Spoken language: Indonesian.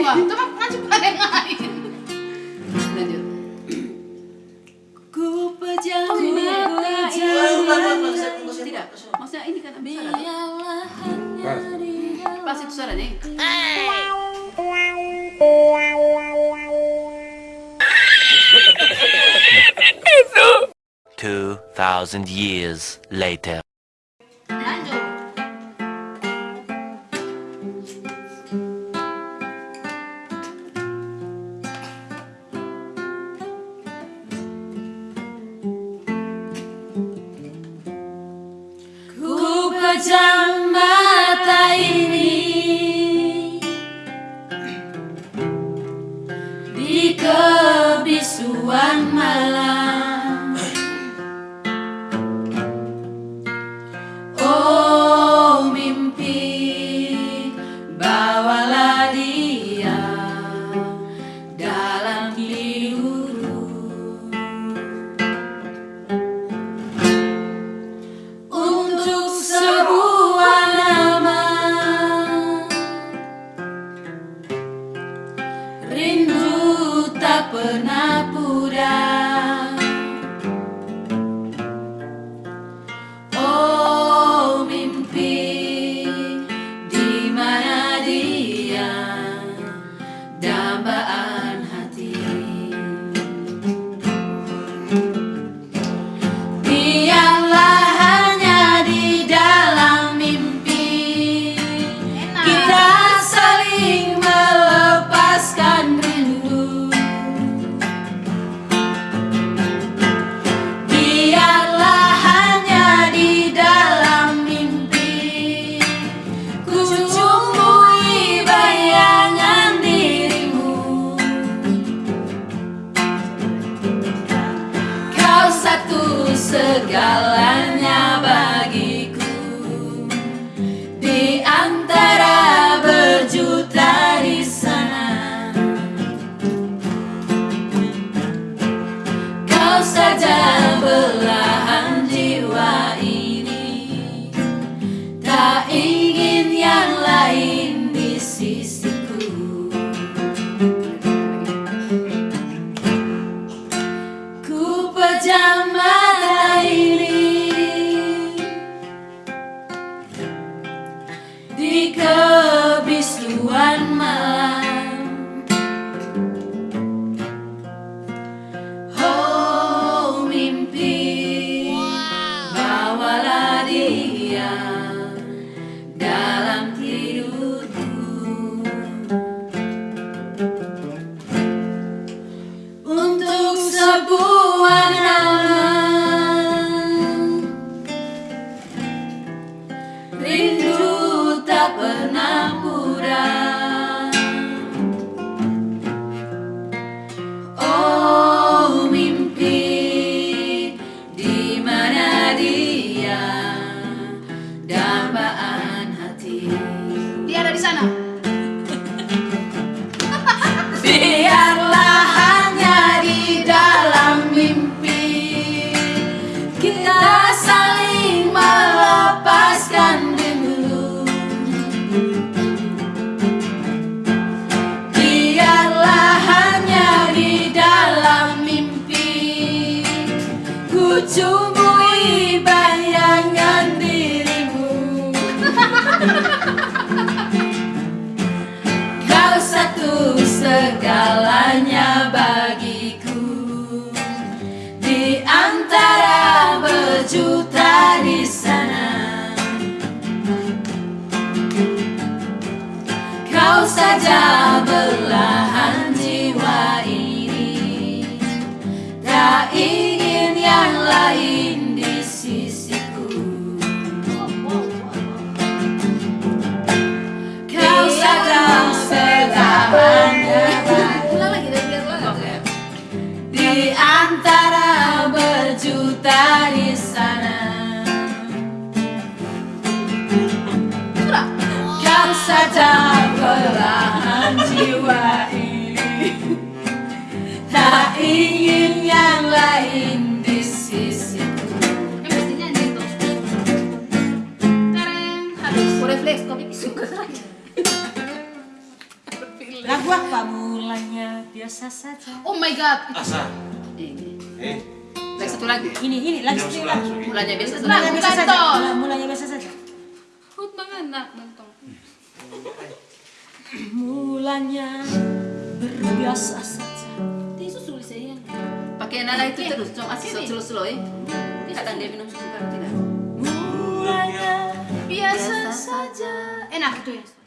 enggak? Itu mah ngajak pada yang lain. Lanjut. Ku pejam Oh, ini. mata ini Tidak. Maksudnya ini kan. Biarlah hanya Pas itu suaranya. Two thousand years later. Pejam Bawalah dia Dalam tidurku untuk sebuah Dia ada di sana. Biarlah hanya di dalam mimpi. Kita saling melepaskan rindu Biarlah hanya di dalam mimpi. Ku cumbui bayangan dirimu Saja belahan jiwa ini Tak ingin yang lain di sisiku Kau biar ulang. di antara berjuta di sana. Tak ingin yang lain di sisiku Yang mesti nyanyi itu. Tereng. Habis. Flash. Tapi suka saja. Lagu apa mulanya biasa saja. Oh my god. Asa. Ini. Eh. Lagi satu lagi. Ini ini lagu satu lagi. Mulanya biasa Nah, Mulanya saja. biasa saja. Mulanya biasa saja. Hut mangana nantong. Mulanya berbiasa saja. Saya. Pakai nada itu Oke. terus. Cuma asal Oke. slow slow ya. Kadang dia minum sebentar tidak. Mulanya Biasa saja. Enak itu ya.